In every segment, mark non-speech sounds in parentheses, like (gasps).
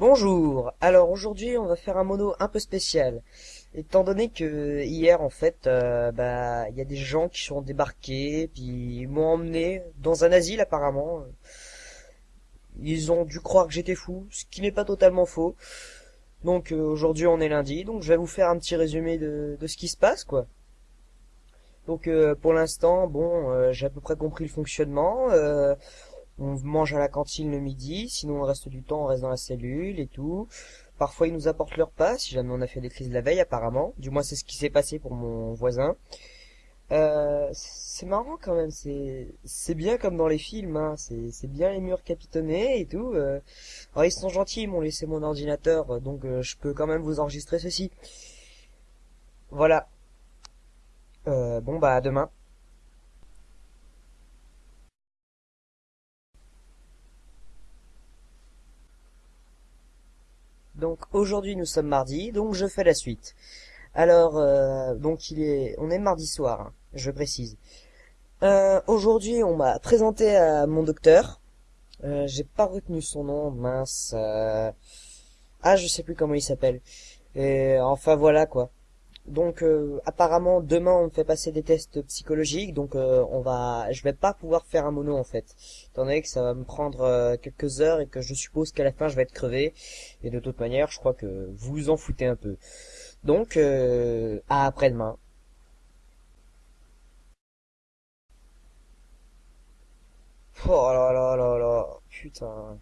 Bonjour, alors aujourd'hui on va faire un mono un peu spécial, étant donné que hier en fait, euh, bah il y a des gens qui sont débarqués, puis ils m'ont emmené dans un asile apparemment. Ils ont dû croire que j'étais fou, ce qui n'est pas totalement faux. Donc euh, aujourd'hui on est lundi, donc je vais vous faire un petit résumé de, de ce qui se passe quoi. Donc euh, pour l'instant, bon, euh, j'ai à peu près compris le fonctionnement. On mange à la cantine le midi, sinon le reste du temps on reste dans la cellule et tout. Parfois ils nous apportent leur repas, si jamais on a fait des crises la veille apparemment. Du moins c'est ce qui s'est passé pour mon voisin. Euh, c'est marrant quand même, c'est bien comme dans les films, hein. C'est c'est bien les murs capitonnés et tout. euh. Alors ils sont gentils, ils m'ont laissé mon ordinateur, donc euh, je peux quand même vous enregistrer ceci. Voilà. Euh, bon bah à demain. Donc aujourd'hui nous sommes mardi, donc je fais la suite. Alors euh, donc il est, on est mardi soir, hein, je précise. Euh, aujourd'hui on m'a présenté à mon docteur. Euh, J'ai pas retenu son nom, mince. euh, Ah je sais plus comment il s'appelle. Et enfin voilà quoi. Donc euh, apparemment demain on me fait passer des tests psychologiques, donc euh, on va, je vais pas pouvoir faire un mono en fait, étant donné que ça va me prendre euh, quelques heures et que je suppose qu'à la fin je vais être crevé. Et de toute manière, je crois que vous vous en foutez un peu. Donc euh, à après-demain. Oh là là là là, putain.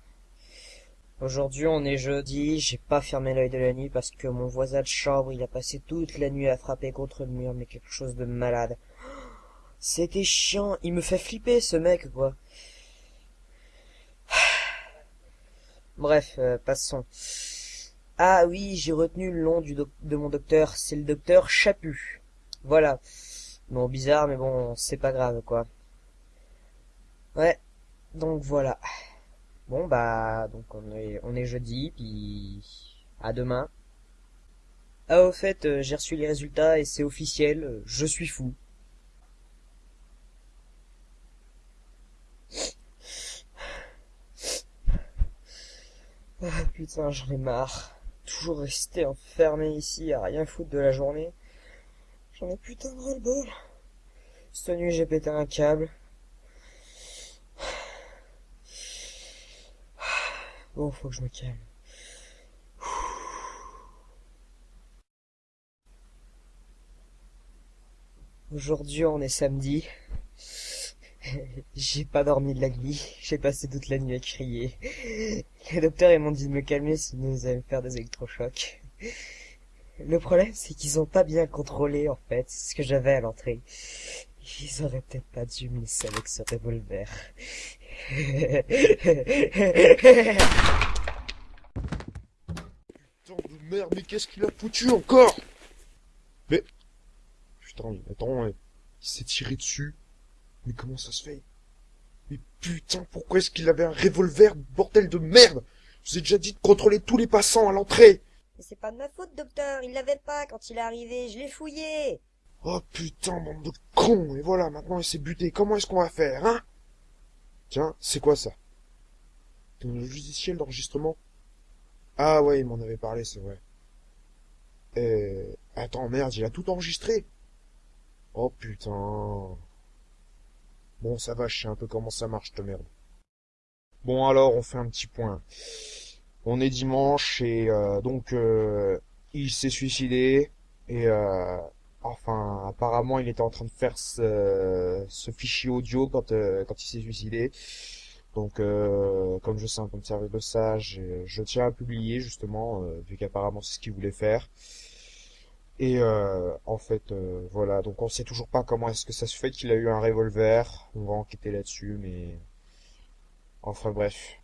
Aujourd'hui on est jeudi, j'ai pas fermé l'œil de la nuit parce que mon voisin de chambre il a passé toute la nuit à frapper contre le mur, mais quelque chose de malade. (gasps) C'était chiant, il me fait flipper ce mec quoi. (sighs) Bref, euh, passons. Ah oui, j'ai retenu le nom de mon docteur, c'est le docteur Chaput. Voilà. Bon, bizarre, mais bon, c'est pas grave quoi. Ouais, donc voilà. Bon bah, donc on est, on est jeudi, puis à demain. Ah au fait, euh, j'ai reçu les résultats et c'est officiel, euh, je suis fou. Ah putain, j'en ai marre. Toujours rester enfermé ici à rien foutre de la journée. J'en ai putain de ras-le-bol. Cette nuit, j'ai pété un câble. Bon, faut que je me calme. Aujourd'hui, on est samedi. (laughs) J'ai pas dormi de la nuit. J'ai passé toute la nuit à crier. Les docteurs, ils m'ont dit de me calmer sinon ils allaient me faire des électrochocs. Le problème, c'est qu'ils ont pas bien contrôlé, en fait, ce que j'avais à l'entrée. Ils auraient peut-être pas dû me laisser avec ce revolver. Putain de merde, mais qu'est-ce qu'il a foutu encore? Mais... Putain, mais attends, il s'est tiré dessus. Mais comment ça se fait? Mais putain, pourquoi est-ce qu'il avait un revolver, bordel de merde? Je vous ai déjà dit de contrôler tous les passants à l'entrée Mais c'est pas de ma faute, docteur. Il l'avait pas quand il est arrivé. Je l'ai fouillé. Oh putain, bande de cons Et voilà, maintenant il s'est buté. Comment est-ce qu'on va faire, hein? Tiens, c'est quoi ça? Un logiciel d'enregistrement? Ah ouais, il m'en avait parlé, c'est vrai. Euh... Attends, merde, il a tout enregistré Oh putain... Bon, ça va, je sais un peu comment ça marche, ta merde. Bon, alors, on fait un petit point. On est dimanche, et euh, donc, euh, il s'est suicidé, et... Euh, Enfin, apparemment, il était en train de faire ce, fichier audio quand, euh, quand il s'est suicidé. Donc, euh, comme je sais un peu me servir de ça, je, je tiens à publier justement, euh, vu qu'apparemment c'est ce qu'il voulait faire. Et euh, en fait, euh, voilà. Donc, on sait toujours pas comment est-ce que ça se fait qu'il a eu un revolver. On va enquêter là-dessus, mais enfin bref.